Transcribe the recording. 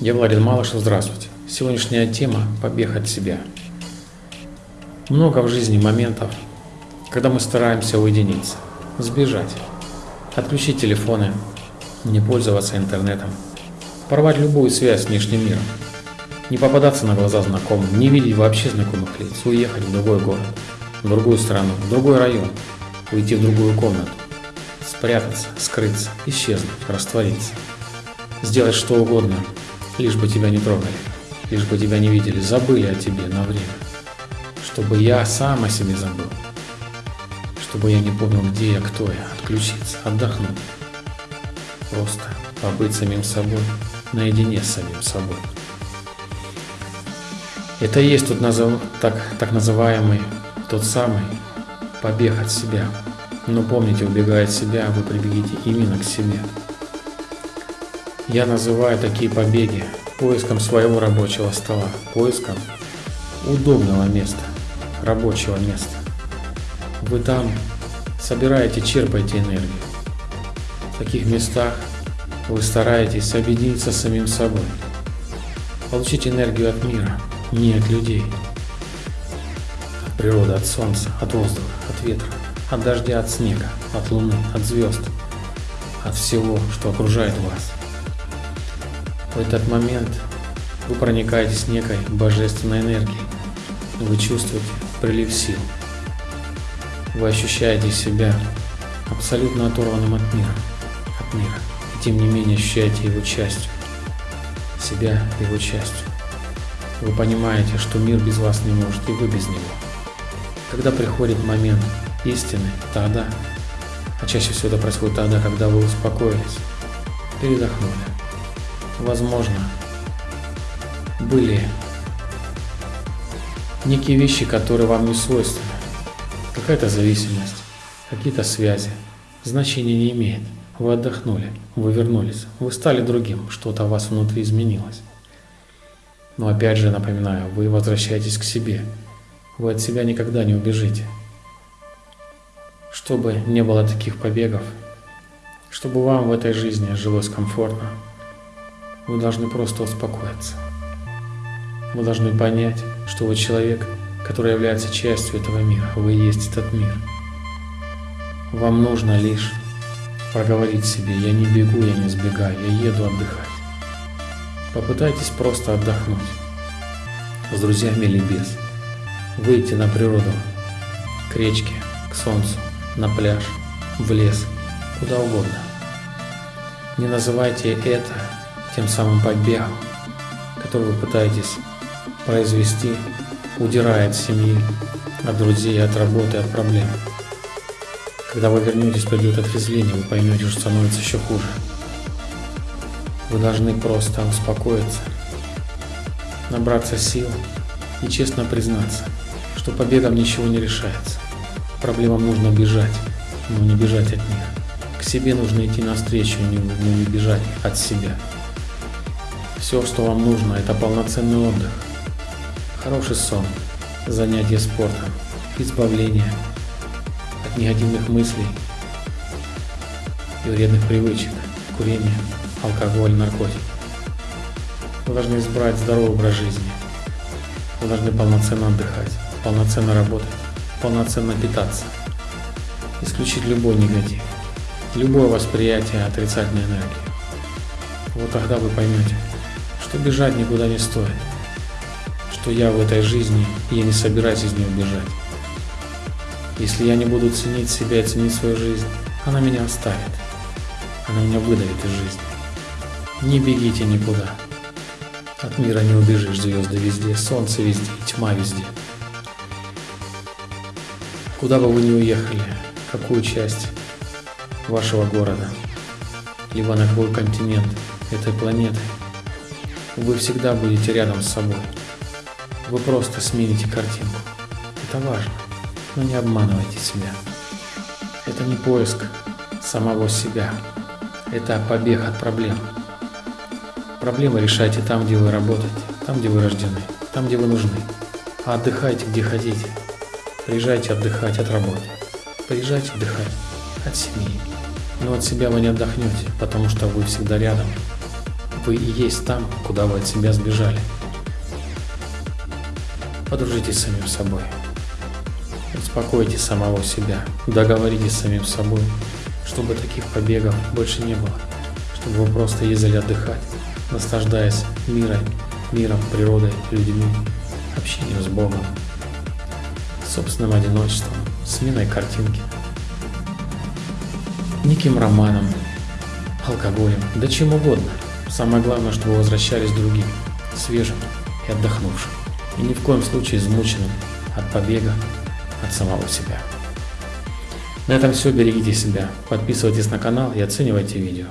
Я Владимир Малышев, здравствуйте. Сегодняшняя тема – побег от себя. Много в жизни моментов, когда мы стараемся уединиться, сбежать, отключить телефоны, не пользоваться интернетом, порвать любую связь с внешним миром, не попадаться на глаза знакомым, не видеть вообще знакомых лиц, уехать в другой город, в другую страну, в другой район, уйти в другую комнату, спрятаться, скрыться, исчезнуть, раствориться, сделать что угодно, лишь бы тебя не трогали, лишь бы тебя не видели, забыли о тебе на время, чтобы я сам о себе забыл, чтобы я не помнил, где я, кто я, отключиться, отдохнуть, просто побыть самим собой, наедине с самим собой. Это и есть тот назов... так, так называемый, тот самый побег от себя. Но помните, убегая от себя, вы прибегите именно к себе. Я называю такие побеги поиском своего рабочего стола, поиском удобного места, рабочего места. Вы там собираете, черпаете энергию. В таких местах вы стараетесь объединиться с самим собой, получить энергию от мира, не от людей, от природы, от солнца, от воздуха, от ветра, от дождя, от снега, от луны, от звезд, от всего, что окружает вас. В этот момент вы проникаетесь некой божественной энергией. Вы чувствуете прилив сил. Вы ощущаете себя абсолютно оторванным от мира, от мира. И тем не менее ощущаете его частью, себя его частью. Вы понимаете, что мир без вас не может, и вы без него. Когда приходит момент истины, тогда, а чаще всего это происходит тогда, когда вы успокоились, передохнули, возможно, были некие вещи, которые вам не свойственны. Какая-то зависимость, какие-то связи. Значения не имеет. Вы отдохнули, вы вернулись, вы стали другим, что-то у вас внутри изменилось. Но опять же напоминаю, вы возвращаетесь к себе. Вы от себя никогда не убежите. Чтобы не было таких побегов, чтобы вам в этой жизни жилось комфортно, вы должны просто успокоиться. Вы должны понять, что вы человек, который является частью этого мира. Вы есть этот мир. Вам нужно лишь проговорить себе «Я не бегу, я не сбегаю, я еду отдыхать». Попытайтесь просто отдохнуть. С друзьями или без. Выйти на природу, к речке, к солнцу, на пляж, в лес, куда угодно. Не называйте это тем самым побегом, который вы пытаетесь произвести, удирая от семьи, от друзей, от работы, от проблем. Когда вы вернетесь, придет отрезвление, вы поймете, что становится еще хуже. Вы должны просто успокоиться, набраться сил и честно признаться, что побегом ничего не решается. Проблемам нужно бежать, но не бежать от них. К себе нужно идти навстречу, но не бежать от себя. Все, что вам нужно, это полноценный отдых, хороший сон, занятие спортом, избавление от негативных мыслей и вредных привычек, курения, алкоголь, наркотики. Вы должны избрать здоровый образ жизни. Вы должны полноценно отдыхать, полноценно работать, полноценно питаться. Исключить любой негатив, любое восприятие отрицательной энергии. Вот тогда вы поймете, что бежать никуда не стоит, что я в этой жизни, и я не собираюсь из нее бежать. Если я не буду ценить себя и ценить свою жизнь, она меня оставит, она меня выдавит из жизни. Не бегите никуда. От мира не убежишь, звезды везде, солнце везде, тьма везде. Куда бы вы ни уехали, какую часть вашего города, либо на какой континент этой планеты, вы всегда будете рядом с собой. Вы просто смените картинку. Это важно, но не обманывайте себя. Это не поиск самого себя. Это побег от проблем. Проблемы решайте там, где вы работаете, там, где вы рождены, там, где вы нужны. А отдыхайте, где хотите. Приезжайте отдыхать от работы. Приезжайте отдыхать от семьи. Но от себя вы не отдохнете, потому что вы всегда рядом вы и есть там, куда вы от себя сбежали. Подружитесь с самим собой. Успокойте самого себя. Договоритесь с самим собой, чтобы таких побегов больше не было. Чтобы вы просто ездили отдыхать, наслаждаясь миром, миром, природой, людьми, общением с Богом, собственным одиночеством, сменой картинки, неким романом, алкоголем, да чем угодно. Самое главное, чтобы возвращались другим, свежим и отдохнувшим. И ни в коем случае измученным от побега от самого себя. На этом все. Берегите себя. Подписывайтесь на канал и оценивайте видео.